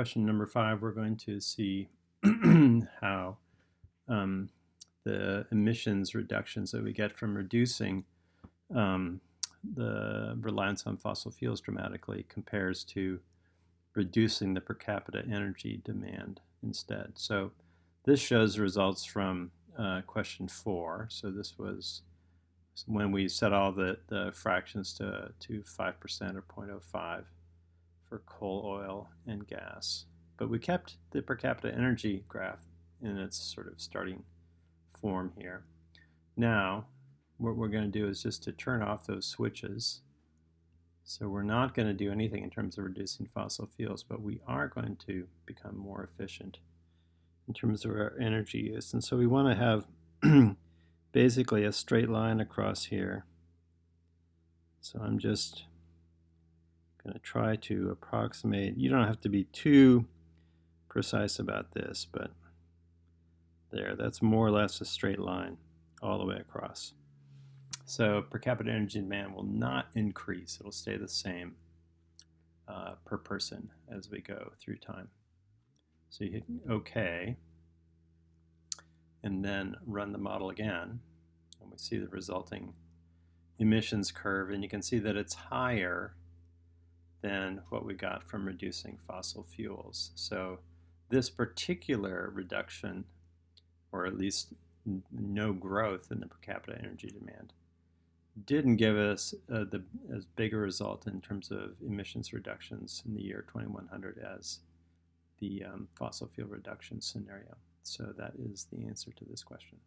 question number five, we're going to see how um, the emissions reductions that we get from reducing um, the reliance on fossil fuels dramatically compares to reducing the per capita energy demand instead. So this shows results from uh, question four. So this was when we set all the, the fractions to, to 5% or 0.05 for coal, oil, and gas. But we kept the per capita energy graph in its sort of starting form here. Now, what we're going to do is just to turn off those switches. So we're not going to do anything in terms of reducing fossil fuels, but we are going to become more efficient in terms of our energy use. And so we want to have basically a straight line across here. So I'm just going to try to approximate. You don't have to be too precise about this, but there, that's more or less a straight line all the way across. So per capita energy demand will not increase. It'll stay the same uh, per person as we go through time. So you hit OK, and then run the model again, and we see the resulting emissions curve, and you can see that it's higher than what we got from reducing fossil fuels. So this particular reduction, or at least no growth in the per capita energy demand, didn't give us uh, the as big a result in terms of emissions reductions in the year 2100 as the um, fossil fuel reduction scenario. So that is the answer to this question.